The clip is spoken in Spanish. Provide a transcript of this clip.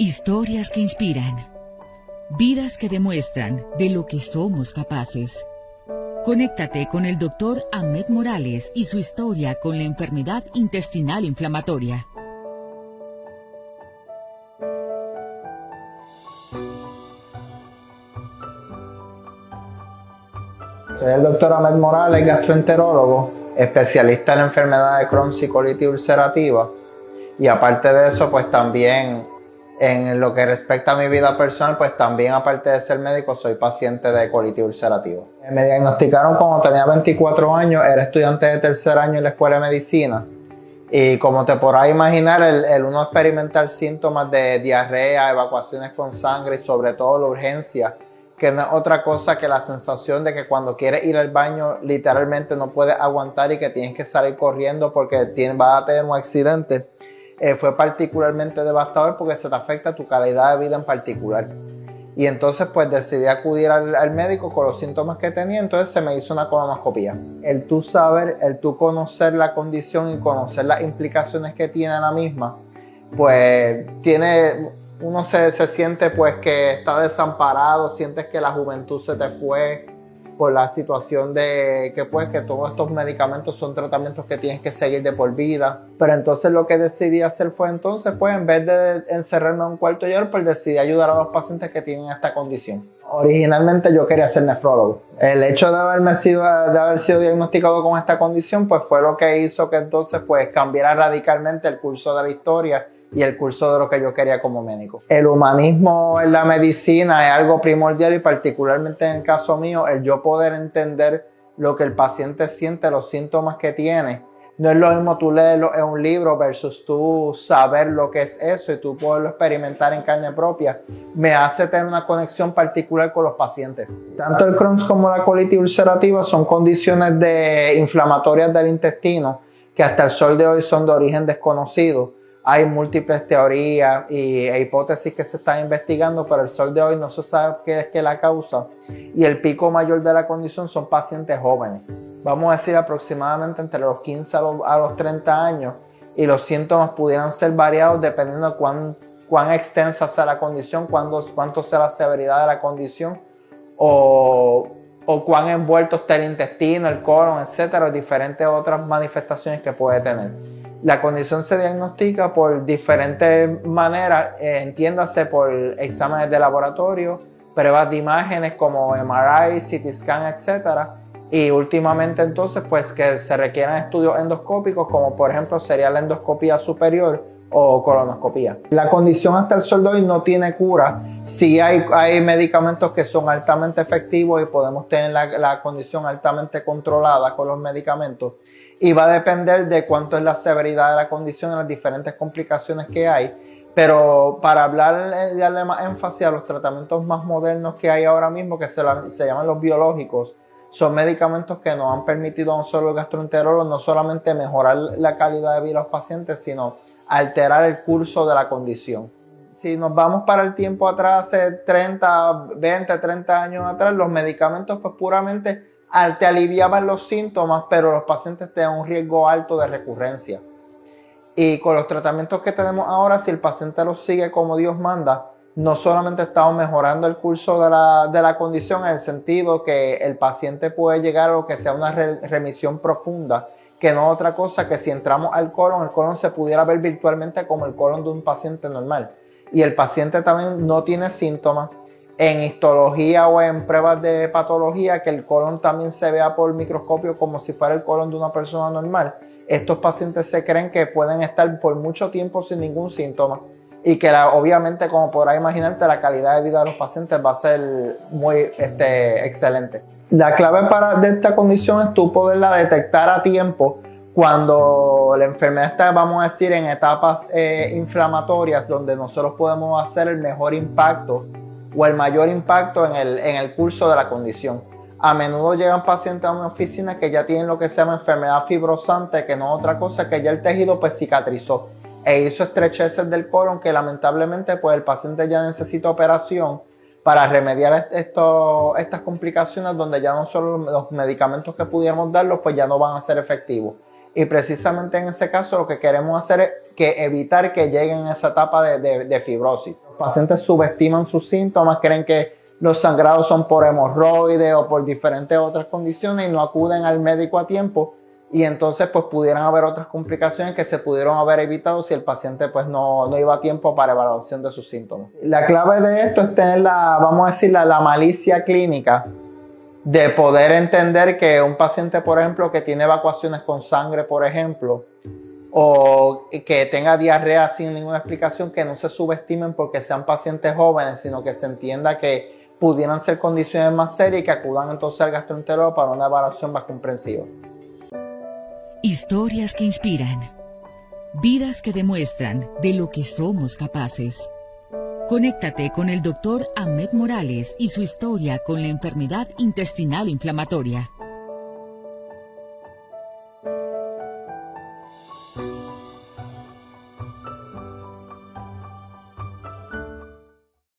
Historias que inspiran. Vidas que demuestran de lo que somos capaces. Conéctate con el doctor Ahmed Morales y su historia con la enfermedad intestinal inflamatoria. Soy el doctor Ahmed Morales, gastroenterólogo, especialista en enfermedades de Crohn y colitis ulcerativa. Y aparte de eso, pues también en lo que respecta a mi vida personal, pues también aparte de ser médico, soy paciente de colitis ulcerativa. Me diagnosticaron cuando tenía 24 años, era estudiante de tercer año en la escuela de medicina. Y como te podrás imaginar, el, uno experimentar síntomas de diarrea, evacuaciones con sangre y sobre todo la urgencia, que no es otra cosa que la sensación de que cuando quieres ir al baño literalmente no puedes aguantar y que tienes que salir corriendo porque tienes, vas a tener un accidente eh, fue particularmente devastador porque se te afecta tu calidad de vida en particular. Y entonces pues decidí acudir al, médico con los síntomas que tenía, entonces se me hizo una colonoscopia. El tú saber, el tú conocer la condición y conocer las implicaciones que tiene la misma, pues tiene, uno se, se siente pues que está desamparado, sientes que la juventud se te fue, por la situación de que pues que todos estos medicamentos son tratamientos que tienes que seguir de por vida. Pero entonces lo que decidí hacer fue entonces pues en vez de encerrarme en un cuarto llorar, pues decidí ayudar a los pacientes que tienen esta condición. Originalmente yo quería ser nefrólogo. El hecho de haberme sido, de haber sido diagnosticado con esta condición pues fue lo que hizo que entonces pues cambiara radicalmente el curso de la historia y el curso de lo que yo quería como médico. El humanismo en la medicina es algo primordial y particularmente en el caso mío, el yo poder entender lo que el paciente siente, los síntomas que tiene. No es lo mismo tú leerlo en un libro versus tú saber lo que es eso y tú poderlo experimentar en carne propia. Me hace tener una conexión particular con los pacientes. Tanto el Crohn's como la colitis ulcerativa son condiciones de inflamatorias del intestino que hasta el sol de hoy son de origen desconocido hay múltiples teorías y, e hipótesis que se están investigando, pero el sol de hoy no se sabe qué es que la causa. Y el pico mayor de la condición son pacientes jóvenes. Vamos a decir aproximadamente entre los 15 a los, 30 años. Y los síntomas pudieran ser variados dependiendo de cuán, cuán extensa sea la condición, cuánto, cuánto sea la severidad de la condición o, o cuán envuelto está el intestino, el colon, etcétera, diferentes otras manifestaciones que puede tener. La condición se diagnostica por diferentes maneras, eh, entiéndase por exámenes de laboratorio, pruebas de imágenes como MRI, CT scan, etc. Y últimamente entonces pues que se requieran estudios endoscópicos como por ejemplo sería la endoscopía superior o colonoscopía. La condición hasta el sol hoy no tiene cura. Sí hay, medicamentos que son altamente efectivos y podemos tener la condición altamente controlada con los medicamentos y va a depender de cuánto es la severidad de la condición y las diferentes complicaciones que hay. Pero para hablar y darle más énfasis a los tratamientos más modernos que hay ahora mismo, que se, se llaman los biológicos, son medicamentos que nos han permitido a un solo gastroenterólogo no solamente mejorar la calidad de vida de los pacientes, sino alterar el curso de la condición. Si nos vamos para el tiempo atrás, hace 30, 20, 30 años atrás, los medicamentos pues puramente te aliviaban los síntomas, pero los pacientes tenían un riesgo alto de recurrencia. Y con los tratamientos que tenemos ahora, si el paciente los sigue como Dios manda, no solamente estamos mejorando el curso de la, de la condición en el sentido que el paciente puede llegar a lo que sea una remisión profunda, que no otra cosa que si entramos al colon, el colon se pudiera ver virtualmente como el colon de un paciente normal. Y el paciente también no tiene síntomas, en histología o en pruebas de patología que el colon también se vea por microscopio como si fuera el colon de una persona normal. Estos pacientes se creen que pueden estar por mucho tiempo sin ningún síntoma y que obviamente como podrás imaginarte la calidad de vida de los pacientes va a ser muy este, excelente. La clave para de esta condición es tú poderla detectar a tiempo cuando la enfermedad está, vamos a decir, en etapas eh, inflamatorias donde nosotros podemos hacer el mejor impacto o el mayor impacto en el, en el curso de la condición. A menudo llegan pacientes a una oficina que ya tienen lo que se llama enfermedad fibrosante, que no es otra cosa que ya el tejido pues cicatrizó e hizo estrecheces del colon que lamentablemente pues el paciente ya necesita operación para remediar esto, estas complicaciones donde ya no solo los medicamentos que pudiéramos darlos pues ya no van a ser efectivos. Y precisamente en ese caso lo que queremos hacer es que evitar que lleguen a esa etapa de, de fibrosis. Los pacientes subestiman sus síntomas, creen que los sangrados son por hemorroides o por diferentes otras condiciones y no acuden al médico a tiempo y entonces pues pudieran haber otras complicaciones que se pudieron haber evitado si el paciente pues no, no iba a tiempo para evaluación de sus síntomas. La clave de esto es tener la, vamos a decir, la, la malicia clínica de poder entender que un paciente, por ejemplo, que tiene evacuaciones con sangre, por ejemplo, o que tenga diarrea sin ninguna explicación, que no se subestimen porque sean pacientes jóvenes, sino que se entienda que pudieran ser condiciones más serias y que acudan entonces al gastroenterólogo para una evaluación más comprensiva. Historias que inspiran. Vidas que demuestran de lo que somos capaces. Conéctate con el doctor Ahmed Morales y su historia con la enfermedad intestinal inflamatoria.